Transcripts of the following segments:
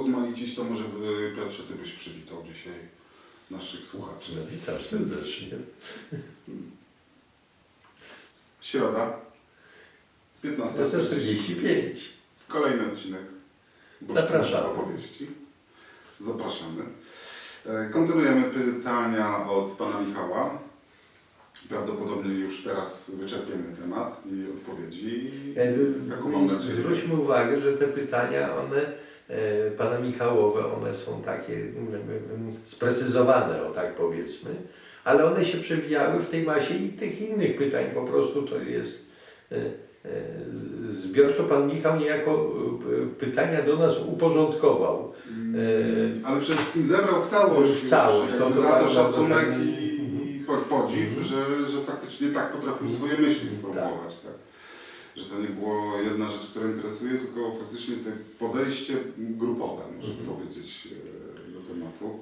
urozmaicić, to może Piotrze, Ty byś przywitał dzisiaj naszych słuchaczy. No, witam serdecznie. Środa, 15 45. Kolejny odcinek. Zapraszamy. Opowieści. Zapraszamy. E, Kontynuujemy pytania od pana Michała. Prawdopodobnie już teraz wyczerpiemy temat i odpowiedzi. Jaką mam nadzieję. Zwróćmy uwagę, że te pytania, one e, pana Michałowe, one są takie mm, mm, sprecyzowane, o tak powiedzmy, ale one się przewijały w tej masie i tych innych pytań. Po prostu to jest e, e, zbiorczo pan Michał niejako e, pytania do nas uporządkował. Mm, Ale przede wszystkim zebrał w całość, W całość, to- to za to szacunek i, i po- podziw, że, że faktycznie tak potrafił swoje myśli sformułować. Tak. Że to nie było jedna rzecz, która interesuje, tylko faktycznie to podejście grupowe, można Mhm. powiedzieć, e, do tematu.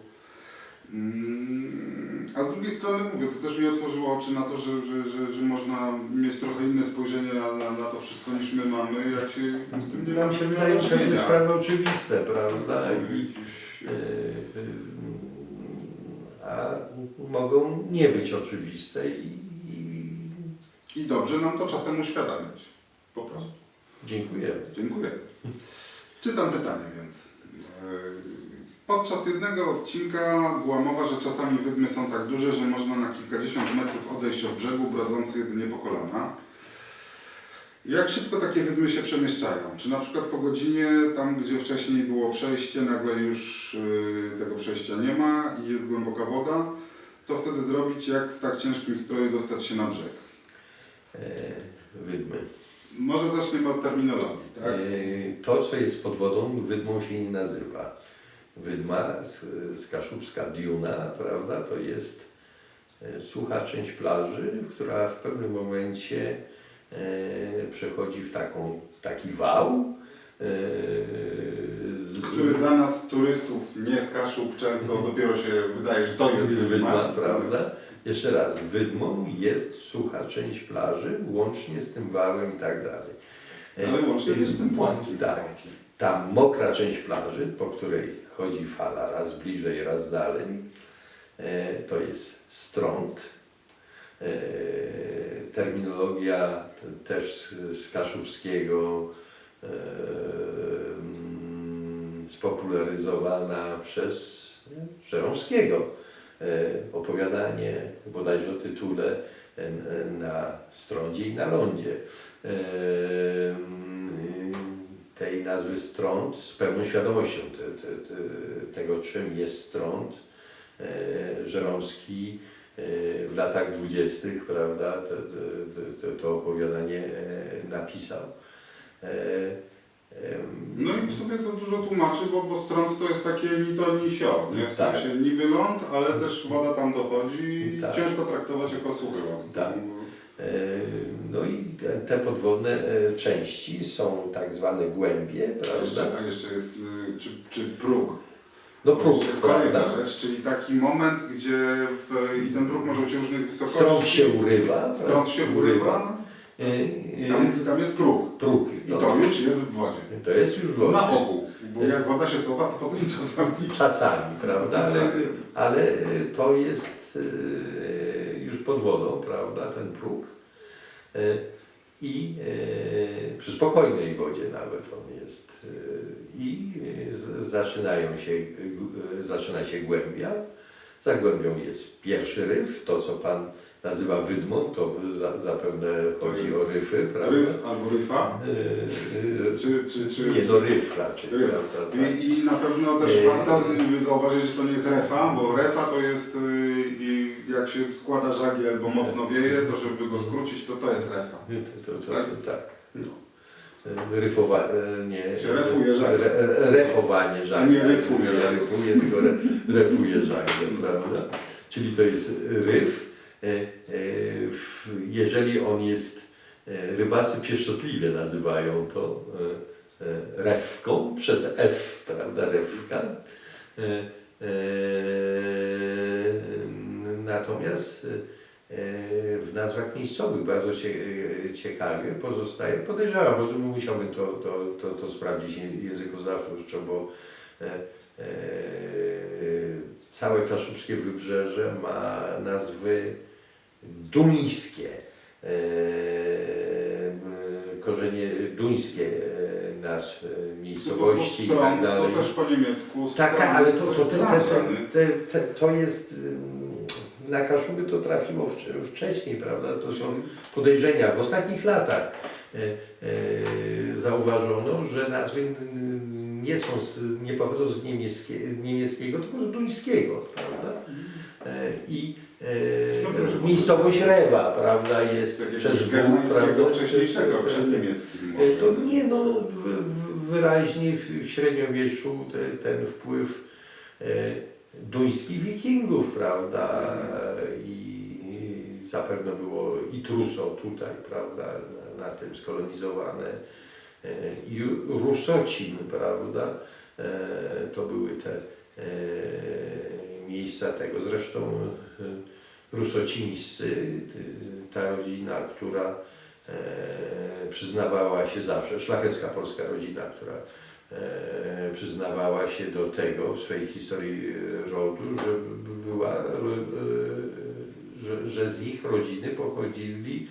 Mm, A z drugiej strony mówię, to też mi otworzyło oczy na to, że, że, że, że można mieć trochę inne spojrzenie na, na, na to wszystko niż my mamy, jak się z tym nie Nam się wydają pewne czynienia. sprawy oczywiste, prawda? I, Jakiś- e, e, a mogą nie być oczywiste i, i I dobrze nam to czasem uświadamiać. Po prostu. dziękujemy. Dziękuję. Czytam pytanie więc. E, Podczas jednego odcinka była mowa, że czasami wydmy są tak duże, że można na kilkadziesiąt metrów odejść od brzegu, brodzący jedynie po kolana. Jak szybko takie wydmy się przemieszczają? Czy na przykład po godzinie, tam gdzie wcześniej było przejście, nagle już y, tego przejścia nie ma i jest głęboka woda? Co wtedy zrobić, jak w tak ciężkim stroju dostać się na brzeg? E, wydmy. Może zaczniemy od terminologii, tak? E, to, co jest pod wodą, wydmą się nie nazywa. Wydma z, z Kaszubska Diuna, prawda, to jest e, sucha część plaży, która w pewnym momencie e, przechodzi w taką, taki wał. Z, który dla nas turystów nie z Kaszub często dopiero się wydaje, że to jest Wydma, wydma. prawda? Jeszcze raz, wydmą jest sucha część plaży, łącznie z tym wałem i tak dalej. E, Ale łącznie też z tym płaskim. Tak. Ta mokra część plaży, po której chodzi fala raz bliżej, raz dalej, e, to jest strąd. E, Terminologia też z, z kaszubskiego e, mm, spopularyzowana przez Żeromskiego. E, Opowiadanie bodajże o tytule e, na strądzie i na lądzie. E, tej nazwy strąd z pełną świadomością te, te, te, tego, czym jest strąd. Żeromski w latach dwudziestych, prawda, to, to, to, opowiadanie napisał. E, No i w sumie to dużo tłumaczy, bo, bo strąd to jest takie ni to ni sio, nie? W Tak. sensie niby ląd, ale też woda tam dochodzi i Tak. ciężko traktować jako suchy ląd. Tak. E, No i te, podwodne e, części są tak zwane głębie, A jeszcze, prawda? a jeszcze jest, y, czy, czy próg. No próg, Jeszcze jest kolejna prawda? rzecz, czyli taki moment, gdzie w, i ten próg może być różnych wysokości. Strąd się urywa. Strąd się urywa E, e, tam, i tam jest próg. Próg. I no. to już jest w wodzie. To jest już woda. Na ogół, bo jak woda się cofa, to potem czasami Czasami, prawda? Ale, ale to jest e, już pod wodą, prawda, ten próg. E, I e, przy spokojnej wodzie nawet on jest. e, I e, zaczynają się, e, zaczyna się głębia. Za głębią jest pierwszy ryf, to co Pan nazywa wydmą, to za, zapewne chodzi o ryfy, prawda? ryf albo ryfa, e, czy, czy, czy, Nie, no ryf raczej, Ryf. prawda? tak. I, I na pewno też Yy. warto y, zauważyć, że to nie jest refa, bo refa to jest y, i jak się składa żagiel albo mocno wieje, to żeby go skrócić, to to jest refa. To, to, to, Tak? tak. Ryfowa, e, nie, Się refuje żagle. Re, refowanie żagle. Nie ryfuje. Nie ryfuje, tylko re, refuje żagle, prawda? Czyli to jest ryf. E, e, jeżeli on jest, e, rybacy pieszczotliwie nazywają to refką, przez F, prawda, refka. E, natomiast w nazwach miejscowych bardzo cie, ciekawie pozostaje, podejrzewam, bo musiałbym to, to, to, to sprawdzić językoznawczo, bo całe kaszubskie wybrzeże ma nazwy duńskie, e, m, korzenie duńskie e, nazw e, miejscowości i tak dalej. to też po niemiecku. Tak, tak, ale to, to, te, to jest ym, na Kaszuby to trafiło wcz- wcześniej, prawda? To są podejrzenia. W ostatnich latach e, e, zauważono, że nazwy nie są, nie pochodzą z niemieckie, niemieckiego, tylko z duńskiego, prawda? E, I e, to, miejscowość Rewa, prawda, jest Jakiegoś przez germańskiego prawda? wcześniejszego, E, przed niemieckim E, może. To nie, no wyraźnie w, w średniowieczu te, ten wpływ e, duńskich wikingów, prawda, i, i zapewne było i Truso tutaj, prawda, na, na tym skolonizowane e, i Rusocin, prawda, e, to były te e, miejsca tego, zresztą e, Rusocińscy, ta rodzina, która e, przyznawała się zawsze, szlachecka polska rodzina, która e, przyznawała się do tego w swojej historii e, rodu, że była, że, że z ich rodziny pochodzili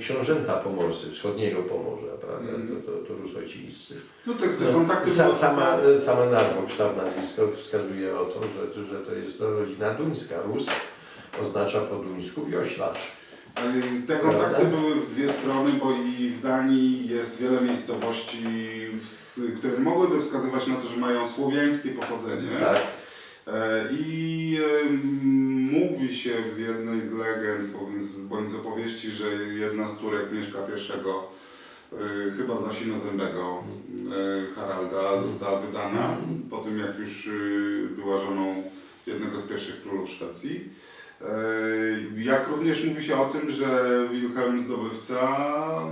książęta pomorscy, wschodniego Pomorza, prawda, Mhm. to, to, to Rusocińscy. No te, te No, kontakty sa, były- sama, sama nazwa, kształt nazwiska wskazuje o to, że, że to jest to rodzina duńska. Rus oznacza po duńsku wioślarz. E, Te kontakty były w dwie strony, bo i w Danii jest wiele miejscowości, które mogłyby wskazywać na to, że mają słowiańskie pochodzenie. Tak? E, I mówi się w jednej z legend bądź z- opowieści, że jedna z córek Mieszka I, e, chyba z Asinozębego e, Haralda, została wydana po tym, jak już była żoną jednego z pierwszych królów Szwecji. E, Jak również mówi się o tym, że Wilhelm Zdobywca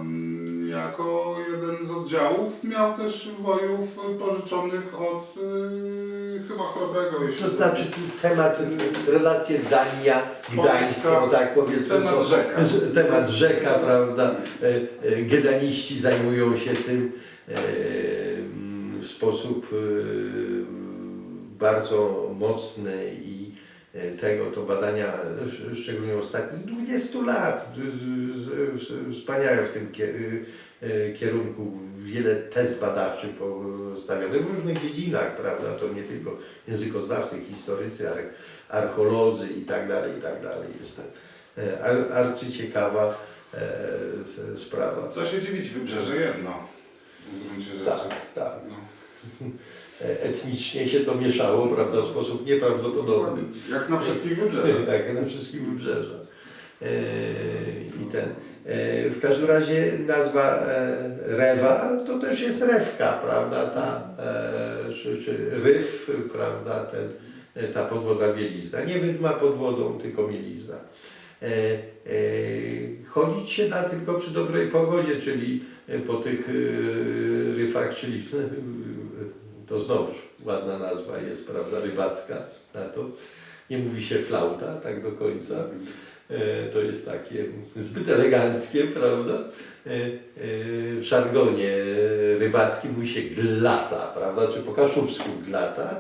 mm, jako jeden z oddziałów miał też wojów pożyczonych od e, chyba Chrobrego. jeśli To znaczy temat, relacje Dania, Gdańsk, Polska, no tak powiedzmy, temat rzeka. temat rzeka, prawda? E, Gedaniści zajmują się tym mm, w sposób e, bardzo mocny i tego to badania, sz- szczególnie ostatnich 20 lat, z- z- wspaniałe w tym kie- kierunku, wiele tez badawczych postawionych w różnych dziedzinach, prawda, to nie tylko językoznawcy, historycy, ale archeolodzy i tak dalej, i tak dalej. Jest to e, ar- arcyciekawa e, sprawa. Co się dziwić, wybrzeże jedno. W gruncie rzeczy. Tak, tak. No. E, Etnicznie się to mieszało, prawda, w sposób nieprawdopodobny. Jak na wszystkich wybrzeżach. Tak, na wszystkich wybrzeżach. E, I ten. E, w każdym razie nazwa Rewa to też jest rewka, prawda, ta, czy, czy ryw, prawda, ten, ta podwoda mielizna. Nie wydma pod wodą, tylko mielizna. Chodzić się da tylko przy dobrej pogodzie, czyli po tych ryfach, czyli to znowuż ładna nazwa jest, prawda, rybacka na to. Nie mówi się flauta tak do końca. E, To jest takie zbyt eleganckie, prawda? E, e, W żargonie rybackim mówi się glata, prawda? Czy po kaszubsku glata.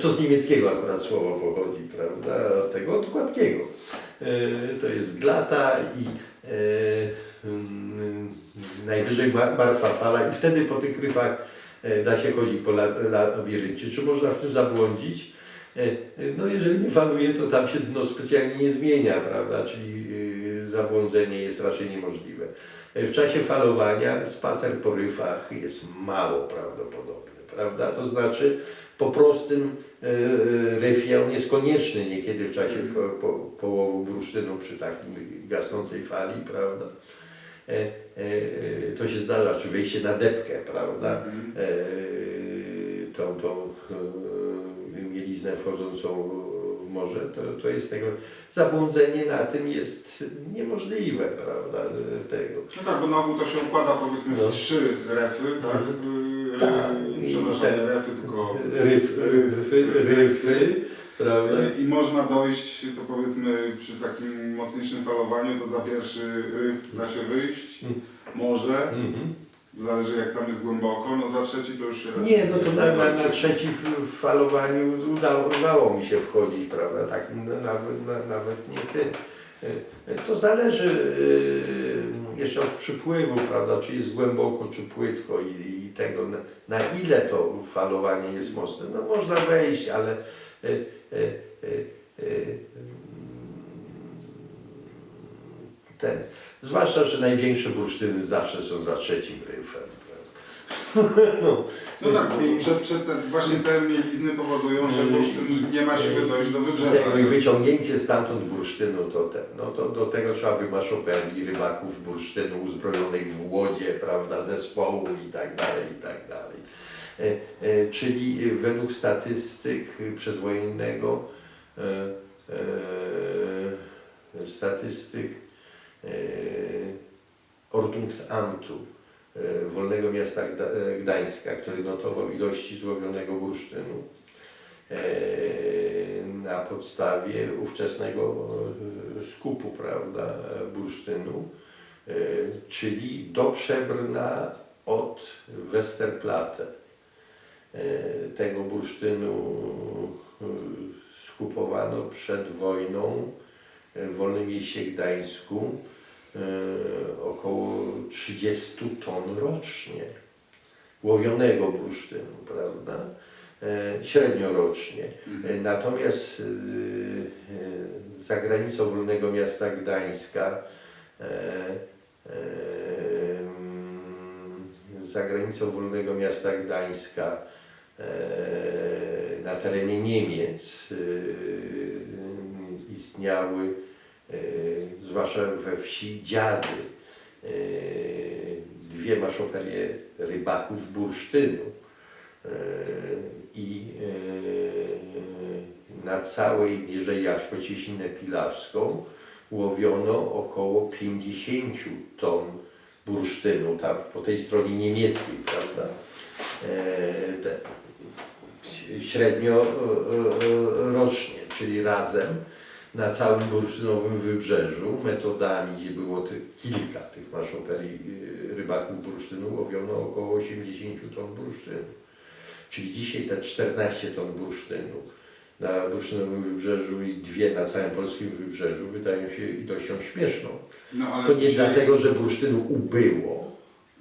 To z niemieckiego akurat słowo pochodzi, prawda? Od tego, od gładkiego. To jest glata i mm, najwyżej ma- martwa fala i wtedy po tych rybach da się chodzić po la- labiryncie. Czy można w tym zabłądzić? E, e, No jeżeli nie faluje, to tam się dno specjalnie nie zmienia, prawda? Czyli y, zabłądzenie jest raczej niemożliwe. E, W czasie falowania spacer po ryfach jest mało prawdopodobny, prawda? To znaczy po prostym e, e, ryfie on jest konieczny niekiedy w czasie po, po, połowu bursztynu przy takim gasnącej fali, prawda? E, e, e, To się zdarza, czy wejście na depkę, prawda? Mhm. tą, tą mieliznę wchodzącą w morze, to, to jest tego, zabłądzenie na tym jest niemożliwe, prawda, tego. No tak, bo na ogół to się układa powiedzmy No. w trzy refy, tak? Y, Tak. Przepraszam, refy, tylko Ryf, ryfy, ryfy, prawda? I można dojść, to powiedzmy przy takim mocniejszym falowaniu, to za pierwszy ryf da się wyjść, Mm. może, Mhm. Zależy jak tam jest głęboko, no za trzeci to już się Nie, no to na, na, na trzecim f- falowaniu udało, udało mi się wchodzić, prawda? Tak, no, nawet, na, nawet nie ty. Y, To zależy y, jeszcze od przypływu, prawda? Czy jest głęboko, czy płytko i, i tego, na, na ile to falowanie jest mocne. No można wejść, ale ten, zwłaszcza, że największe bursztyny zawsze są za trzecim ryfem. No, No tak, bo przed, przed te, właśnie te mielizny powodują, że bursztyn nie ma siły dojść do wybrzeża. I wyciągnięcie stamtąd bursztynu to ten, no to do tego trzeba by maszopeli, rybaków bursztynu uzbrojonych w łodzie, prawda, zespołu i tak dalej, i tak dalej. E, e, czyli według statystyk przedwojennego e, statystyk Ordnungsamtu Wolnego Miasta Gda, Gdańska, który notował ilości złowionego bursztynu na podstawie ówczesnego skupu prawda, bursztynu, czyli do Przebrna od Westerplatte. E, Tego bursztynu e, skupowano przed wojną w Wolnym Mieście Gdańsku e, około 30 ton rocznie łowionego bursztynu, prawda? Średnio rocznie. Mhm. Natomiast za granicą Wolnego Miasta Gdańska za granicą Wolnego Miasta Gdańska na terenie Niemiec e, istniały, e, zwłaszcza we wsi Dziady, e, dwie maszoperie rybaków bursztynu. E, I e, na całej Mierzei Jaszkociesinę Pilawską łowiono około 50 ton bursztynu, tam po tej stronie niemieckiej, prawda? E, średnio e, e, rocznie, czyli razem na całym bursztynowym wybrzeżu metodami, gdzie było kilka tych maszoperii e, rybaków bursztynu, łowiono około 80 ton bursztynu. Czyli dzisiaj te 14 ton bursztynu na bursztynowym wybrzeżu i dwie na całym polskim wybrzeżu wydają się ilością śmieszną. No, To nie dzisiaj dlatego, że bursztynu ubyło,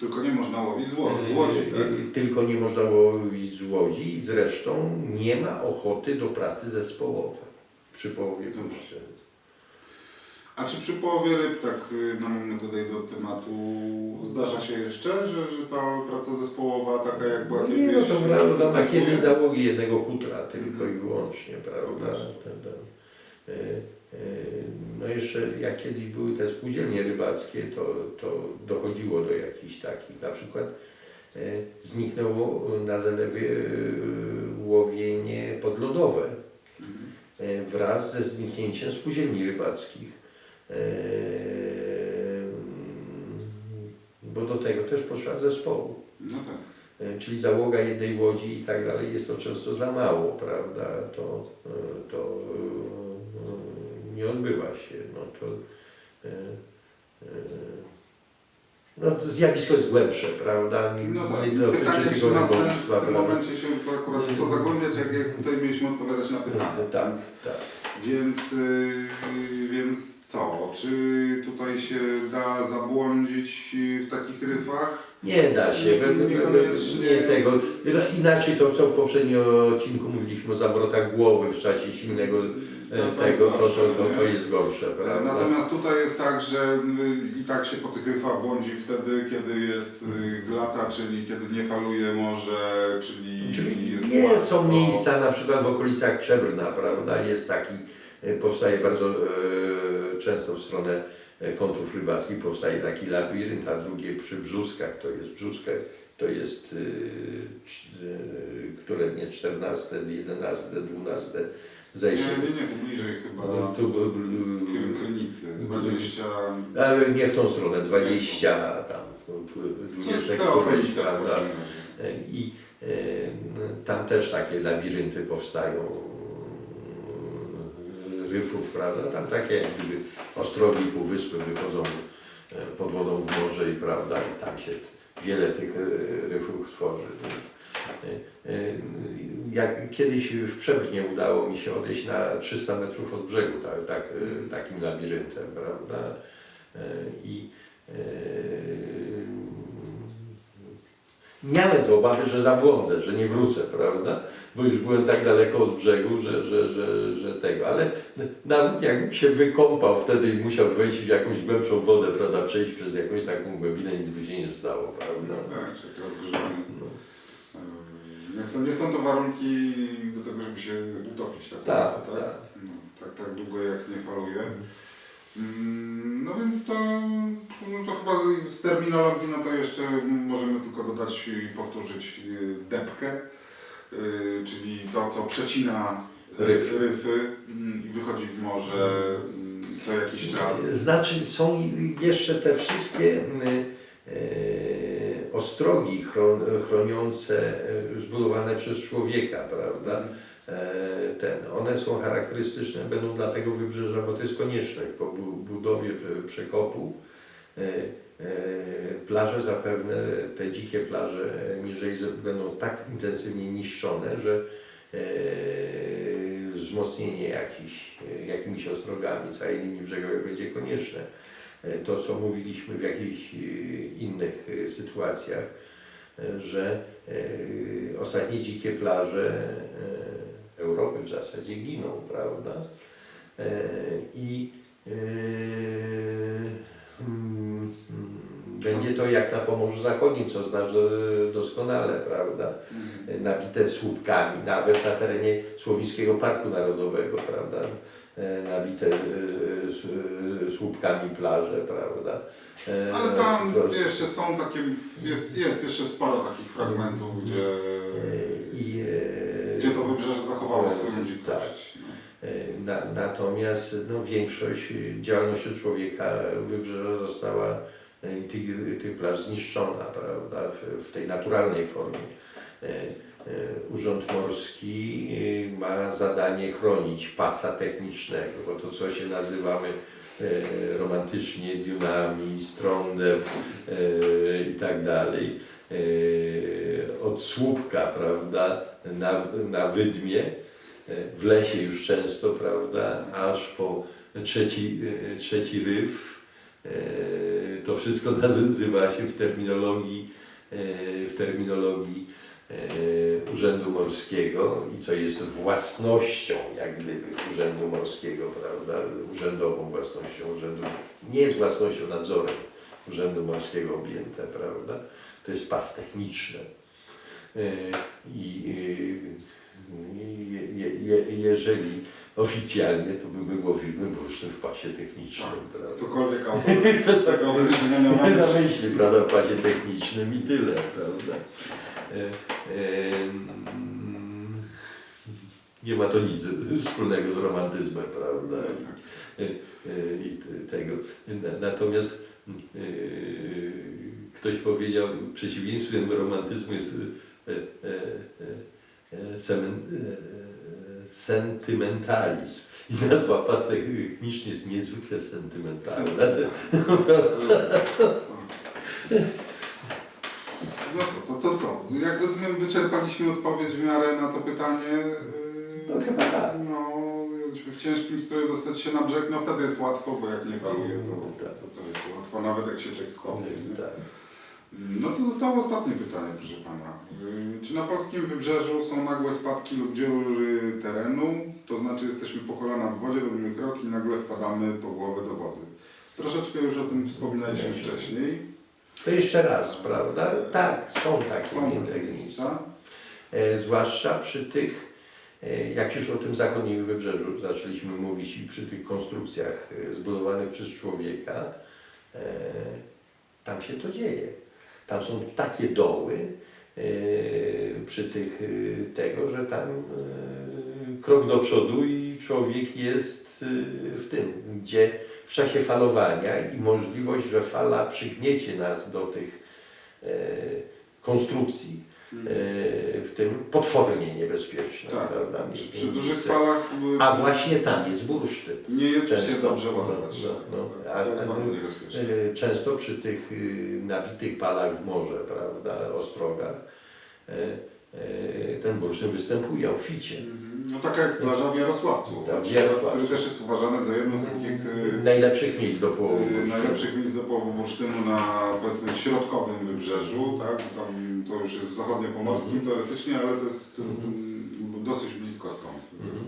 Tylko nie można łowić z, ło- z łodzi, tak? Yy, Tylko nie można łowić z łodzi i zresztą nie ma ochoty do pracy zespołowej przy połowie bursztynu. A czy przy połowie ryb, tak y, namonę tutaj do tematu, zdarza się jeszcze, że, że ta praca zespołowa taka jak była No kiedyś nie, no to prawda, występuje? jednej załogi jednego kutra tylko i wyłącznie, prawda? Yy, No jeszcze jak kiedyś były te spółdzielnie rybackie, to, to dochodziło do jakichś takich, na przykład yy, zniknęło na zalewie yy, łowienie podlodowe. Wraz ze zniknięciem spółdzielni rybackich. Bo do tego też potrzeba zespołu. No tak. Czyli załoga jednej łodzi i tak dalej jest to często za mało, prawda? To, to nie odbywa się. No to, e, e, no to zjawisko jest głębsze, prawda? Nie, No tak. nie dotyczy Pytanie, tylko w tym momencie się akurat w to zagłębiać, jak, jak tutaj mieliśmy odpowiadać na pytania. Tak, tak. Więc, yy, więc co? Czy tutaj się da zabłądzić yy, w takich ryfach? Nie da się, Nie- nie tego. Inaczej to, co w poprzednim odcinku mówiliśmy o zawrotach głowy w czasie silnego No tego, jest to, to, to, to jest gorsze, prawda? Natomiast tutaj jest tak, że yy, i tak się po tych ryfach błądzi wtedy, kiedy jest yy, glata, czyli kiedy nie faluje morze, czyli, Czyli jest nie płasko. są miejsca na przykład w okolicach Przebrna, prawda? Jest taki, e, powstaje bardzo e, często w stronę kątów rybackich powstaje taki labirynt, a drugie przy brzuskach, to jest brzuskach, to jest, e, e, które nie 14, 11, 12 Nie, zejście. nie, nie, tu bliżej chyba Tu, był- Kry- Krynicy, 20... ale nie w tą stronę, 20 tam, Coś 20 te któreś, prawda? razie. I e, tam też takie labirynty powstają e, ryfów, prawda? Tam takie jak gdyby ostrogi, półwyspy wychodzą e, pod wodą w morze i prawda, i tam się wiele tych e, ryfów tworzy. E, e, Jak kiedyś w Przebrnie udało mi się odejść na 300 metrów od brzegu, tak, tak, e, takim labiryntem, prawda? I miałem te obawy, że zabłądzę, że nie wrócę, prawda? Bo już byłem tak daleko od brzegu, że, że, że, że tego, ale nawet jakbym się wykąpał wtedy i musiał wejść w jakąś głębszą wodę, prawda, przejść przez jakąś taką głębinę, nic by się nie stało, prawda? Tak, czyli rozgrzany. No. Yy, Nie są, nie są to warunki do tego, żeby się utopić tak Tak, łatwo, tak? tak. No, tak, tak długo jak nie faluje. Mm, No więc to, no to chyba z terminologii, no to jeszcze możemy tylko dodać i powtórzyć yy, depkę, yy, czyli to, co przecina Ryfy. ryfy mm, i wychodzi w morze mm, co jakiś czas. Znaczy są jeszcze te wszystkie e, ostrogi chron, chroniące, e, zbudowane przez człowieka, prawda? E, ten, one są charakterystyczne, będą dla tego wybrzeża, bo to jest konieczność po bu- budowie przekopu. E, e, Plaże zapewne, te dzikie plaże niżej będą tak intensywnie niszczone, że wzmocnienie jakiś, jakimiś ostrogami całej brzegowej będzie konieczne. E, To, co mówiliśmy w jakichś e, innych e, sytuacjach, że ostatnie dzikie plaże Europy w zasadzie giną, prawda? I e, mm, mm, będzie to jak na Pomorzu Zachodnim, co znasz doskonale, prawda? Mm. nabite słupkami, nawet na terenie Słowińskiego Parku Narodowego, prawda? E, Nabite e, s- słupkami plaże, prawda? E, Ale tam jeszcze są takie, jest, jest jeszcze sporo takich fragmentów, gdzie, e, i, e, gdzie to wybrzeże zachowało e, swoją tak. dzikość. E, Na, natomiast no, większość działalności człowieka wybrzeża została e, tych, tych plaż zniszczona, prawda, w, w tej naturalnej formie. E, Urząd Morski e, ma zadanie chronić pasa technicznego, bo to co się nazywamy e, romantycznie diunami, strądem i tak dalej. Od słupka, prawda, na, na wydmie, w lesie już często, prawda, aż po trzeci, trzeci ryw. To wszystko nazywa się w terminologii, w terminologii Urzędu Morskiego i co jest własnością, jak gdyby, Urzędu Morskiego, prawda, urzędową własnością urzędu, nie jest własnością nadzorem Urzędu Morskiego objęte, prawda, to jest pas techniczny. E, I e, je, je, je, jeżeli oficjalnie, to by było wyłącznie w pasie technicznym, prawda. Tak, Cokolwiek autor tego określenia miał na myśli, prawda, w pasie technicznym i tyle, prawda. E, e, mm, nie ma to nic wspólnego z romantyzmem, prawda. I, i tego. Na- Natomiast ktoś powiedział, przeciwieństwem romantyzmu jest sentymentalizm. I nazwa pas techniczny jest niezwykle sentymentalna. No co, to, to co? Jak rozumiem, wyczerpaliśmy odpowiedź w miarę na to pytanie. Yy, No chyba tak. No, w ciężkim stroju dostać się na brzeg, no wtedy jest łatwo, bo jak nie faluje, to, Tak. to, to jest łatwo, nawet jak się czek skopie. nie? Tak. No to zostało ostatnie pytanie, proszę Pana. Yy, Czy na polskim wybrzeżu są nagłe spadki lub dziury terenu? To znaczy jesteśmy po kolana w wodzie, robimy krok i nagle wpadamy po głowę do wody. Troszeczkę już o tym wspominaliśmy wcześniej. To jeszcze raz, prawda? Tak, są takie Są miejsca. takie miejsca. E, zwłaszcza przy tych, e, jak już o tym zachodnim wybrzeżu zaczęliśmy mówić i przy tych konstrukcjach e, zbudowanych przez człowieka, e, tam się to dzieje. Tam są takie doły e, przy tych e, tego, że tam krok do przodu i człowiek jest w tym, gdzie w czasie falowania i możliwość, że fala przygniecie nas do tych e, konstrukcji, w tym potwornie niebezpieczne. Tak. Prawda? Przy, przy dużych falach y, A właśnie tam jest bursztyn. nie jest się Często. dobrze No, ładować. no, no. E, Często przy tych y, nabitych palach w morze, prawda, ostrogach, e, e, ten bursztyn występuje obficie. Mhm. No taka jest plaża w Jarosławcu, Tak, w który Jarosławcu. też jest uważany za jedno z takich y, Najlepszych miejsc do połowu. y, bursztynu. najlepszych miejsc do połowu bursztynu na powiedzmy środkowym wybrzeżu, tak? Tam to już jest w zachodniopomorskim Mhm. teoretycznie, ale to jest Mhm. y, dosyć blisko stąd. Mhm.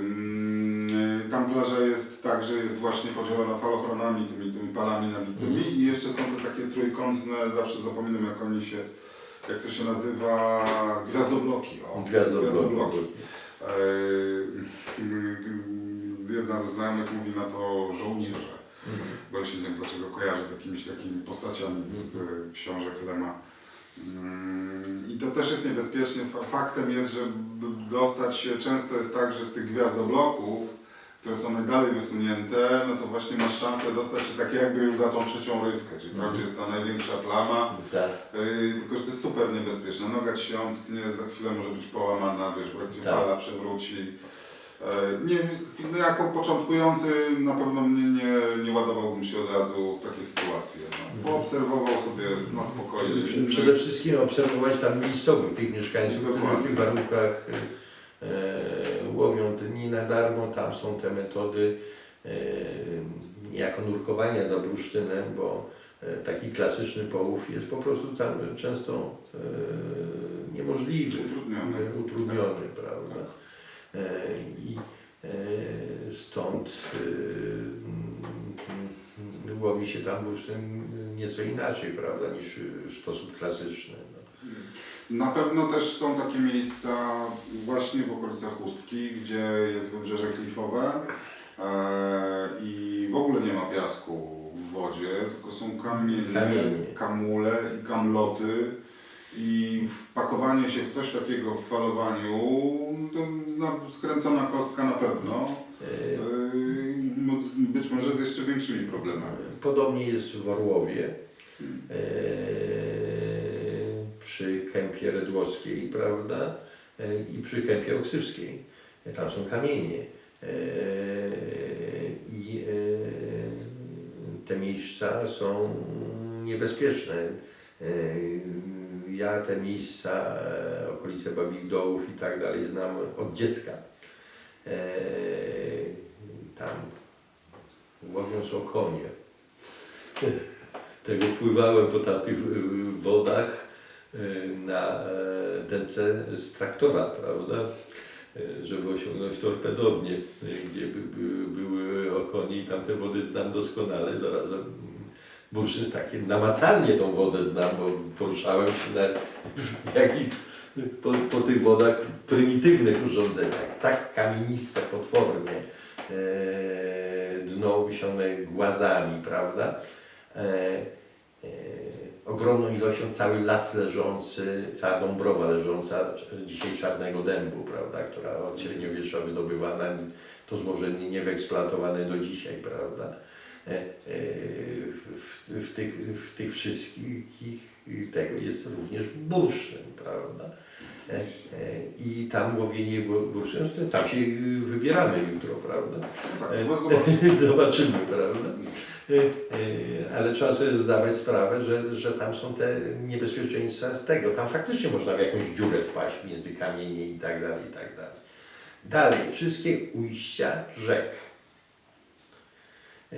Ym, Tam plaża jest tak, że jest właśnie podzielona falochronami, tymi, tymi palami nabitymi Mhm. i jeszcze są te takie trójkątne, zawsze zapominam jak oni się, jak to się nazywa, gwiazdobloki. O, Gwiazdobloki. Yy, Jedna ze znajomych mówi na to żołnierze, Mhm. bo ja się nie wiem dlaczego kojarzy z jakimiś takimi postaciami z książek Lema. Mm, I to też jest niebezpieczne. Fa- Faktem jest, że dostać się często jest tak, że z tych gwiazdobloków, które są najdalej wysunięte, no to właśnie masz szansę dostać się tak jakby już za tą trzecią rywkę, czyli tam, Mhm. gdzie jest ta największa plama. Tak. Yy, tylko, że to jest super niebezpieczne. Noga ci się omsknie, za chwilę może być połamana, wiesz, bo jak cię Tak. fala przewróci. Yy, Nie, no jako początkujący na pewno mnie nie, nie ładowałbym się od razu w takie sytuacje. No. Mhm. Poobserwował sobie na spokojnie. Przede wszystkim obserwować tam miejscowych, tych mieszkańców, którzy w tych warunkach e, łowią te nie na darmo. Tam są te metody e, niejako nurkowania za bursztynem, bo e, taki klasyczny połów jest po prostu tam często e, niemożliwy, Utrudniony. e, utrudniony prawda? E, I e, stąd e, mm, łowi się tam bursztyn nieco inaczej, prawda, niż w sposób klasyczny. No. Na pewno też są takie miejsca właśnie w okolicach Chustki, gdzie jest wybrzeże klifowe e, i w ogóle nie ma piasku w wodzie, tylko są kamienie, kamule i kamloty. I wpakowanie się w coś takiego w falowaniu, to no, skręcona kostka na pewno. E, Yy, no, być może z jeszcze większymi problemami. Podobnie jest w Orłowie, Hmm. Przy kępie redłowskiej, prawda, e, i przy kępie oksywskiej. E, Tam są kamienie. E, I te miejsca są niebezpieczne. Ja te miejsca, okolice Babich Dołów i tak dalej znam od dziecka. Tam łowiąc o konie. Tego pływałem po tamtych wodach na e, dęce z traktora, prawda? Y, Żeby osiągnąć torpedownię, y, gdzie by, by, były okonie i tamte wody znam doskonale. Zarazem bursztyn takie namacalnie tą wodę znam, bo poruszałem się na jakich, po, po tych wodach prymitywnych urządzeniach. Tak kamieniste potwornie e, dno usione głazami, prawda? E, e, ogromną ilością cały las leżący, cała Dąbrowa leżąca dzisiaj czarnego dębu, prawda, która od średniowiecza wydobywana, to złoże nie nie wyeksploatowane do dzisiaj, prawda. E, e, w, w, tych, w tych wszystkich tego jest również bursztyn, prawda. E, I tam łowienie bu- bursztynu, tam się wybieramy jutro, prawda. No tak, zobaczymy. Zobaczymy, prawda? Y, y, Ale trzeba sobie zdawać sprawę, że, że tam są te niebezpieczeństwa z tego. Tam faktycznie można w jakąś dziurę wpaść między kamienie i tak dalej, i tak dalej. Dalej, wszystkie ujścia rzek. E,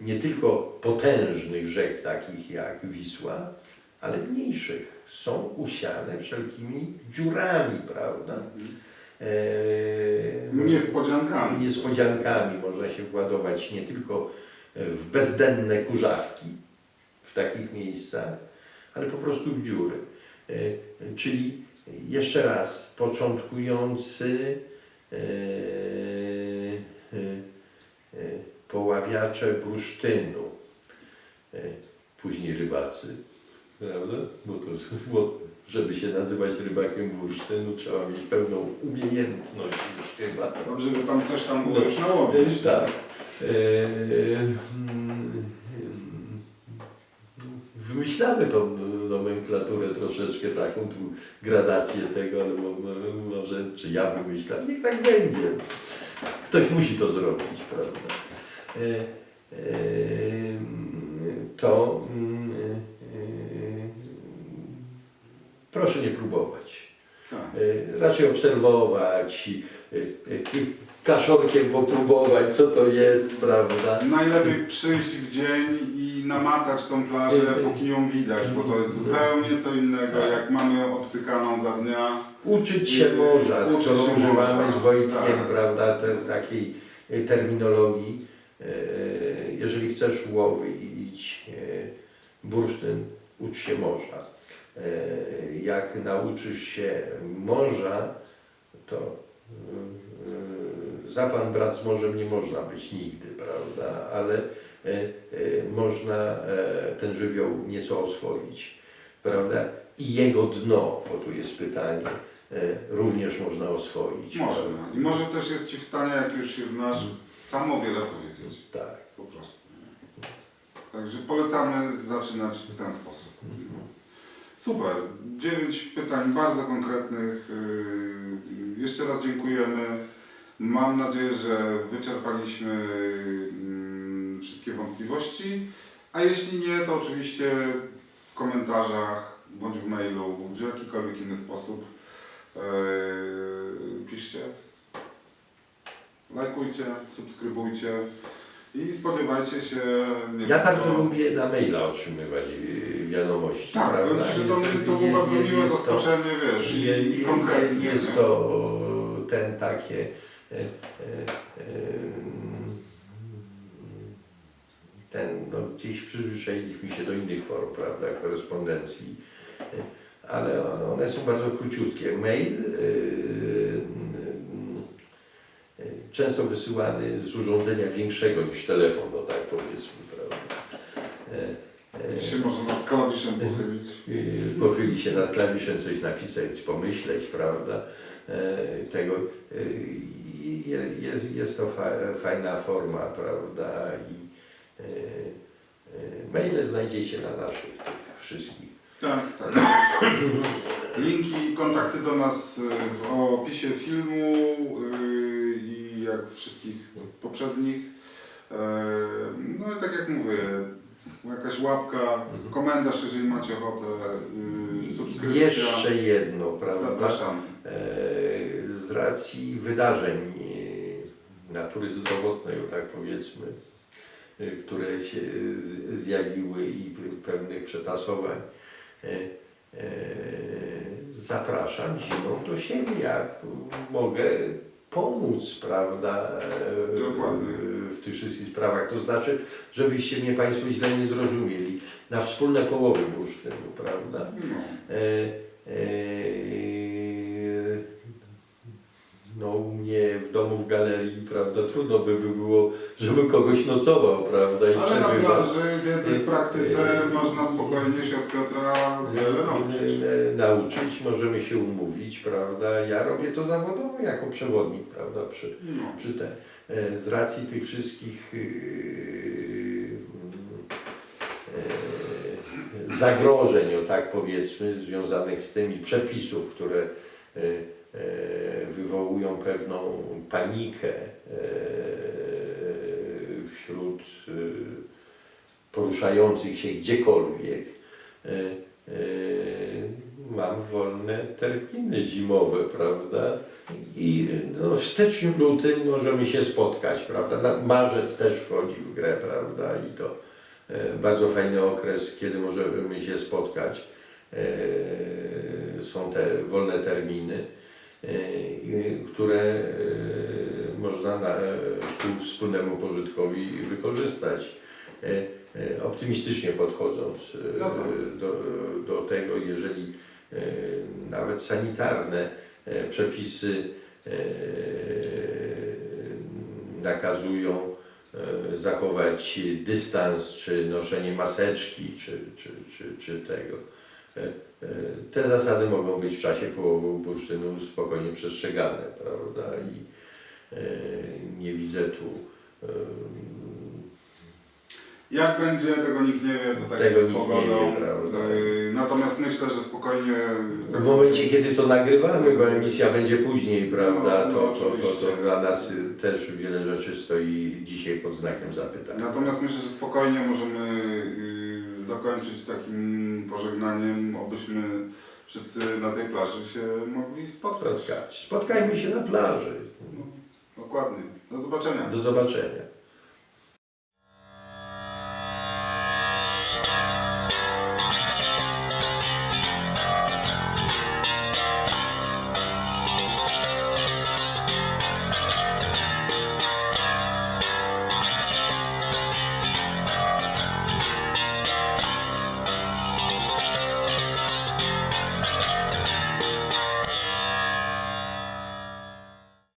Nie tylko potężnych rzek, takich jak Wisła, ale mniejszych. Są usiane wszelkimi dziurami, prawda? E, Niespodziankami. niespodziankami można się władować nie tylko w bezdenne kurzawki w takich miejscach, ale po prostu w dziury. E, Czyli jeszcze raz, początkujący e, e, e, poławiacze bursztynu, e, później rybacy, prawda? Bo to, bo żeby się nazywać rybakiem bursztynu, trzeba mieć pewną umiejętność już chyba. Dobrze, że tam coś tam było już nałowić. Tak. E, mm, w wymyślamy tą nomenklaturę troszeczkę taką, tu gradację tego, ale mo- mo- może, czy ja wymyślam, niech tak będzie. Ktoś musi to zrobić, prawda? E, e, to mm, e, proszę nie próbować. Tak. E, Raczej obserwować, e, e, kaszorkiem popróbować, co to jest, prawda? Najlepiej przyjść w dzień i namacać tą plażę, póki ją widać, bo to jest zupełnie co innego, jak mamy obcykaną za dnia. Uczyć się można, Uczyć skoro się używamy z Wojtkiem, tak. prawda, te, takiej terminologii. Jeżeli chcesz łowić e, bursztyn, ucz się morza. E, Jak nauczysz się morza, to e, za pan brat z morzem nie można być nigdy, prawda, ale e, można ten żywioł nieco oswoić, prawda, i jego dno, bo tu jest pytanie, również można oswoić. Można. prawda? I może też jest Ci w stanie, jak już się znasz, sam o wiele powiedzieć. Tak. Po prostu. Także polecamy zaczynać w ten sposób. Super. Dziewięć pytań bardzo konkretnych. Yy, Jeszcze raz dziękujemy. Mam nadzieję, że wyczerpaliśmy mm, wszystkie wątpliwości. A jeśli nie, to oczywiście w komentarzach bądź w mailu, bądź w jakikolwiek inny sposób yy, piszcie. Lajkujcie, subskrybujcie i spodziewajcie się. nie Ja wiem, bardzo to- lubię na maila otrzymywać y, wiadomości. Tak, prawda? że to, Jest- to było je- bardzo miłe jest to- zaskoczenie, wiesz, i, Je, i konkretnie. je, jest nie? to ten takie e, e, e, ten, no gdzieś przyzwyczailiśmy się do innych form, prawda, korespondencji, e, ale one są bardzo króciutkie. Mail e, często wysyłany z urządzenia większego niż telefon, no tak powiedzmy, prawda. E, e, Się można nad klawiszem pochylić. Yy, pochyli się nad klawiszem, coś napisać, pomyśleć, prawda? E, Tego, jest, jest to fa, fajna forma, prawda? I e, e, maile znajdziecie na naszych wszystkich. Tak, tak. Linki, kontakty do nas w opisie filmu y, jak wszystkich poprzednich. E, No i tak jak mówię, jakaś łapka, komentarz, jeżeli macie ochotę, y, subskrypcja. Jeszcze jedno, prawda? Zapraszam. E, Z racji wydarzeń e, natury zdrowotnej, tak powiedzmy, e, które się zjawiły i pe- pewnych przetasowań, e, zapraszam zimą do siebie, jak mogę pomóc, prawda, e, Dokładnie. w tych wszystkich sprawach. To znaczy, żebyście mnie Państwo źle nie zrozumieli, na wspólne połowy bursztynu, prawda? No. E, e, no u mnie w domu w galerii, prawda, trudno by było, żeby kogoś nocował, prawda, i Ale na przebywał. plaży więcej w praktyce można spokojnie się od Piotra wiele nauczyć. E, Nauczyć, możemy się umówić, prawda, ja robię to zawodowo jako przewodnik, prawda, przy, No. przy te, e, z racji tych wszystkich yy, e, zagrożeń, o tak powiedzmy, związanych z tymi przepisów, które e, e, wywołują pewną panikę e, wśród e, poruszających się gdziekolwiek. E, e, Mam wolne terminy zimowe, prawda? I no, w styczniu, lutym możemy się spotkać, prawda? Marzec też wchodzi w grę, prawda? I to e, bardzo fajny okres, kiedy możemy się spotkać. E, są te wolne terminy, e, które e, można na, ku wspólnemu pożytkowi wykorzystać. E, e, Optymistycznie podchodząc e, No tak. do, do tego, jeżeli e, nawet sanitarne e, przepisy e, nakazują e, zachować dystans, czy noszenie maseczki, czy, czy, czy, czy tego. E, e, Te zasady mogą być w czasie połowu bursztynu spokojnie przestrzegane, prawda? I e, nie widzę tu Jak będzie, tego nikt nie wie, to tak Tego jest z nikt nie pogodą. Natomiast myślę, że spokojnie... W momencie, kiedy to nagrywamy, bo emisja będzie później, prawda, No, to, to, to, to dla nas też wiele rzeczy stoi dzisiaj pod znakiem zapytania. Natomiast myślę, że spokojnie możemy zakończyć takim pożegnaniem, obyśmy wszyscy na tej plaży się mogli spotkać. Spotkać. Spotkajmy się na plaży. Dokładnie. Do zobaczenia. Do zobaczenia.